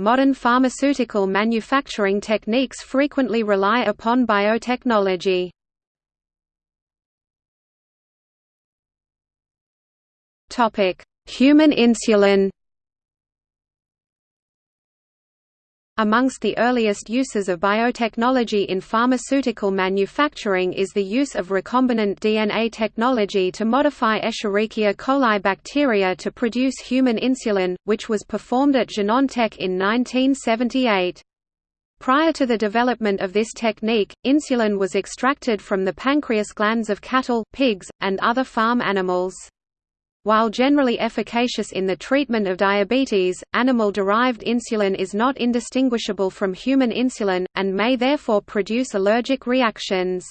modern pharmaceutical manufacturing techniques frequently rely upon biotechnology. Human insulin Amongst the earliest uses of biotechnology in pharmaceutical manufacturing is the use of recombinant DNA technology to modify Escherichia coli bacteria to produce human insulin, which was performed at Genentech in 1978. Prior to the development of this technique, insulin was extracted from the pancreas glands of cattle, pigs, and other farm animals. While generally efficacious in the treatment of diabetes, animal-derived insulin is not indistinguishable from human insulin, and may therefore produce allergic reactions.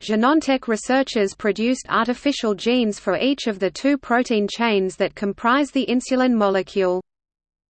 Genentech researchers produced artificial genes for each of the two protein chains that comprise the insulin molecule.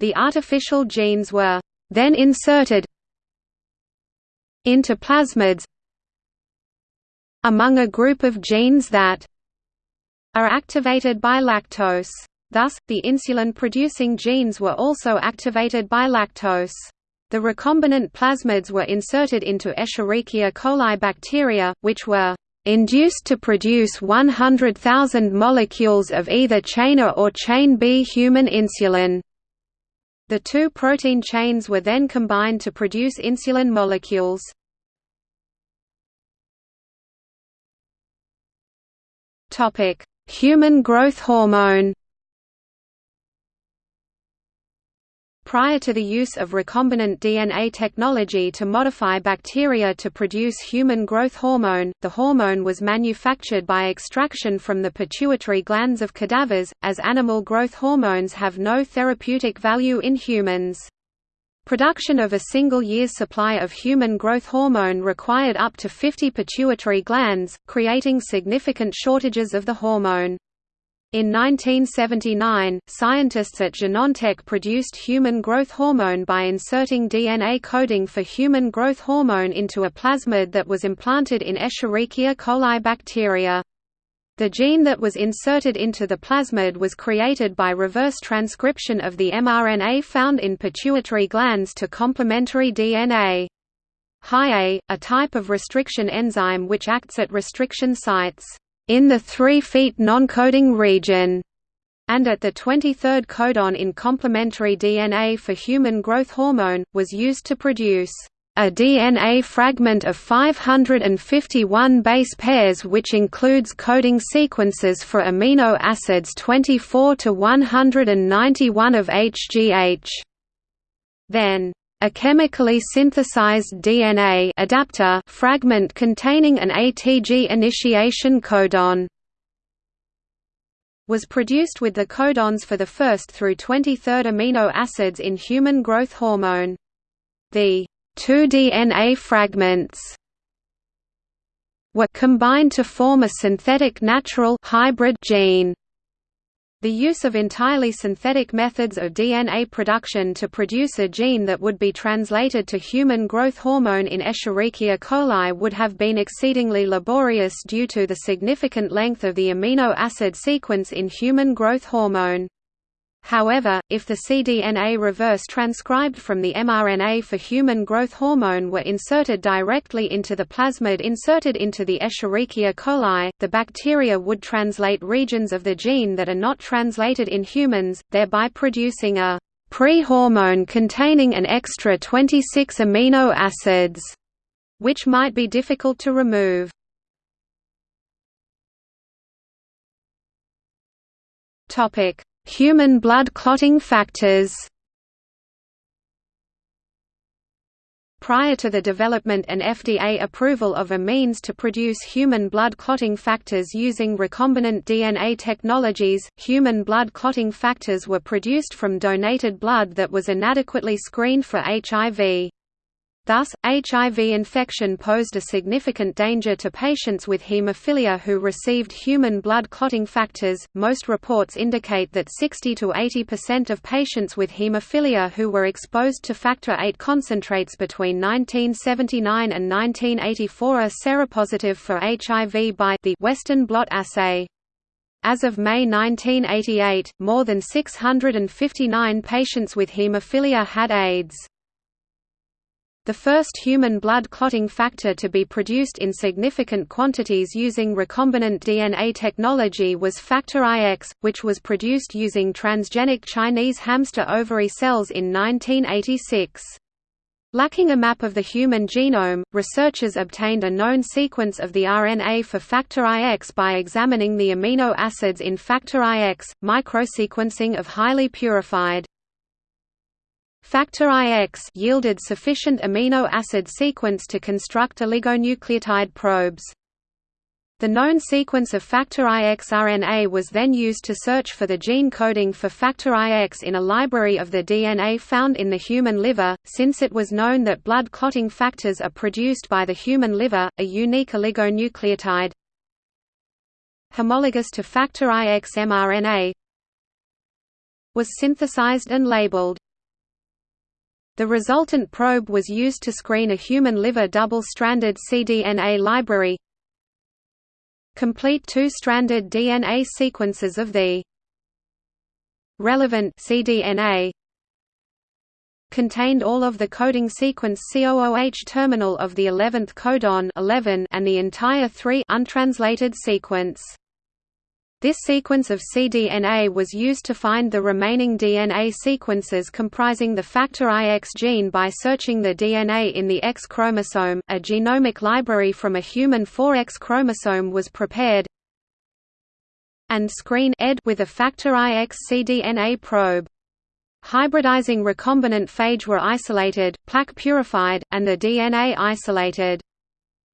The artificial genes were then inserted into plasmids among a group of genes that are activated by lactose. Thus, the insulin-producing genes were also activated by lactose. The recombinant plasmids were inserted into Escherichia coli bacteria, which were induced to produce 100,000 molecules of either chain A or chain B human insulin. The two protein chains were then combined to produce insulin molecules. Topic: Human growth hormone Prior to the use of recombinant DNA technology to modify bacteria to produce human growth hormone, the hormone was manufactured by extraction from the pituitary glands of cadavers, as animal growth hormones have no therapeutic value in humans. Production of a single year's supply of human growth hormone required up to 50 pituitary glands, creating significant shortages of the hormone. In 1979, scientists at Genentech produced human growth hormone by inserting DNA coding for human growth hormone into a plasmid that was implanted in Escherichia coli bacteria. The gene that was inserted into the plasmid was created by reverse transcription of the mRNA found in pituitary glands to complementary DNA. High-A, a type of restriction enzyme which acts at restriction sites in the 3' non-coding region and at the 23rd codon in complementary DNA for human growth hormone, was used to produce a DNA fragment of 551 base pairs which includes coding sequences for amino acids 24 to 191 of HGH. Then, a chemically synthesized DNA adapter fragment containing an ATG initiation codon was produced with the codons for the first through 23rd amino acids in human growth hormone. The two DNA fragments were combined to form a synthetic natural hybrid gene. The use of entirely synthetic methods of DNA production to produce a gene that would be translated to human growth hormone in Escherichia coli would have been exceedingly laborious due to the significant length of the amino acid sequence in human growth hormone. However, if the cDNA reverse transcribed from the mRNA for human growth hormone were inserted directly into the plasmid inserted into the Escherichia coli, the bacteria would translate regions of the gene that are not translated in humans, thereby producing a pre-hormone containing an extra 26 amino acids, which might be difficult to remove. Topic: Human blood clotting factors Prior to the development and FDA approval of a means to produce human blood clotting factors using recombinant DNA technologies, human blood clotting factors were produced from donated blood that was inadequately screened for HIV. Thus, HIV infection posed a significant danger to patients with hemophilia who received human blood clotting factors. Most reports indicate that 60 to 80% of patients with hemophilia who were exposed to factor VIII concentrates between 1979 and 1984 are seropositive for HIV by the Western blot assay. As of May 1988, more than 659 patients with hemophilia had AIDS. The first human blood clotting factor to be produced in significant quantities using recombinant DNA technology was factor IX, which was produced using transgenic Chinese hamster ovary cells in 1986. Lacking a map of the human genome, researchers obtained a known sequence of the RNA for factor IX by examining the amino acids in factor IX, microsequencing of highly purified Factor IX yielded sufficient amino acid sequence to construct oligonucleotide probes. The known sequence of factor IX RNA was then used to search for the gene coding for factor IX in a library of the DNA found in the human liver, since it was known that blood clotting factors are produced by the human liver, a unique oligonucleotide homologous to factor IX mRNA was synthesized and labeled. The resultant probe was used to screen a human liver double-stranded cDNA library complete two-stranded DNA sequences of the relevant cDNA contained all of the coding sequence COOH terminal of the 11th codon 11 and the entire 3 untranslated sequence. This sequence of cDNA was used to find the remaining DNA sequences comprising the factor IX gene by searching the DNA in the X chromosome. A genomic library from a human 4X chromosome was prepared and screen ED with a factor IX cDNA probe. Hybridizing recombinant phage were isolated, plaque purified, and the DNA isolated.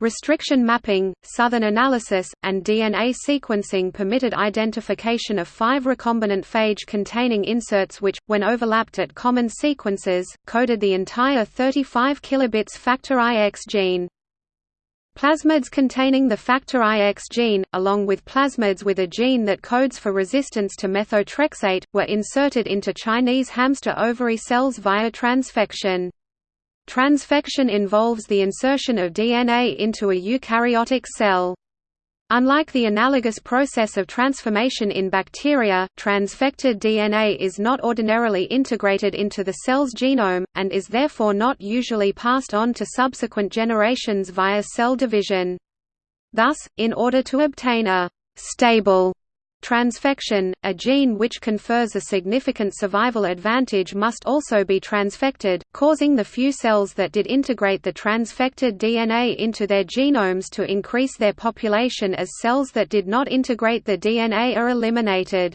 Restriction mapping, Southern analysis, and DNA sequencing permitted identification of five recombinant phage-containing inserts which, when overlapped at common sequences, coded the entire 35 kilobits factor IX gene. Plasmids containing the factor IX gene, along with plasmids with a gene that codes for resistance to methotrexate, were inserted into Chinese hamster ovary cells via transfection. Transfection involves the insertion of DNA into a eukaryotic cell. Unlike the analogous process of transformation in bacteria, transfected DNA is not ordinarily integrated into the cell's genome, and is therefore not usually passed on to subsequent generations via cell division. Thus, in order to obtain a «stable» Transfection, a gene which confers a significant survival advantage must also be transfected, causing the few cells that did integrate the transfected DNA into their genomes to increase their population as cells that did not integrate the DNA are eliminated.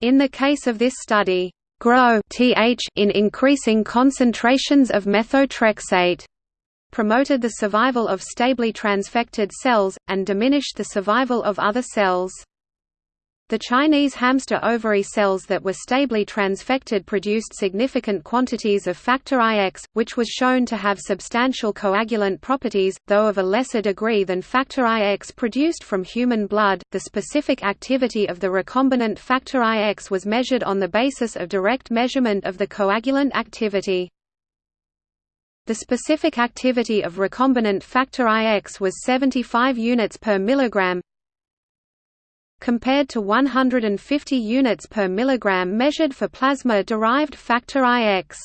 In the case of this study, grow th in increasing concentrations of methotrexate promoted the survival of stably transfected cells, and diminished the survival of other cells. The Chinese hamster ovary cells that were stably transfected produced significant quantities of factor IX, which was shown to have substantial coagulant properties, though of a lesser degree than factor IX produced from human blood. The specific activity of the recombinant factor IX was measured on the basis of direct measurement of the coagulant activity. The specific activity of recombinant factor IX was 75 units per milligram, compared to 150 units per milligram measured for plasma-derived factor IX.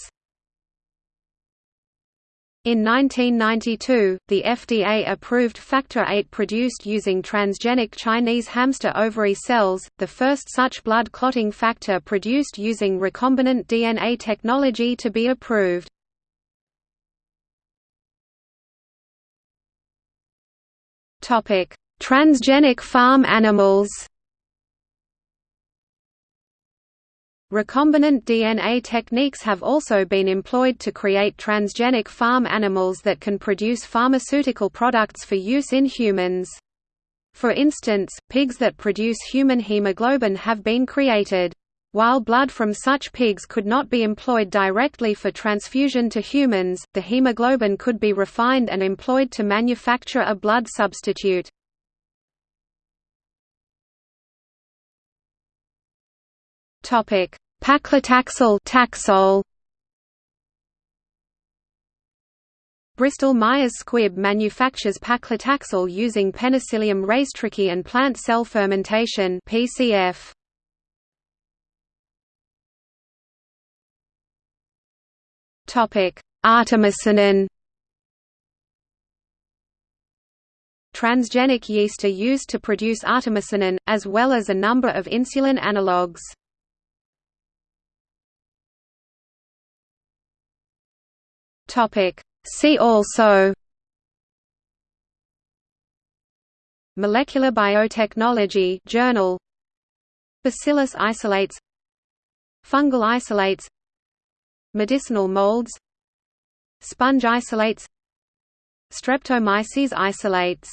In 1992, the FDA approved Factor VIII produced using transgenic Chinese hamster ovary cells, the first such blood clotting factor produced using recombinant DNA technology to be approved. Transgenic farm animals Recombinant DNA techniques have also been employed to create transgenic farm animals that can produce pharmaceutical products for use in humans. For instance, pigs that produce human hemoglobin have been created. While blood from such pigs could not be employed directly for transfusion to humans, the hemoglobin could be refined and employed to manufacture a blood substitute. Topic: Paclitaxel Taxol Bristol Myers Squibb manufactures paclitaxel using Penicillium racetrichy and plant cell fermentation (PCF). Topic: Artemisinin. Transgenic yeast are used to produce artemisinin, as well as a number of insulin analogues. Topic: See also Molecular biotechnology journal. Bacillus isolates. Fungal isolates. Medicinal molds. Sponge isolates. Streptomyces isolates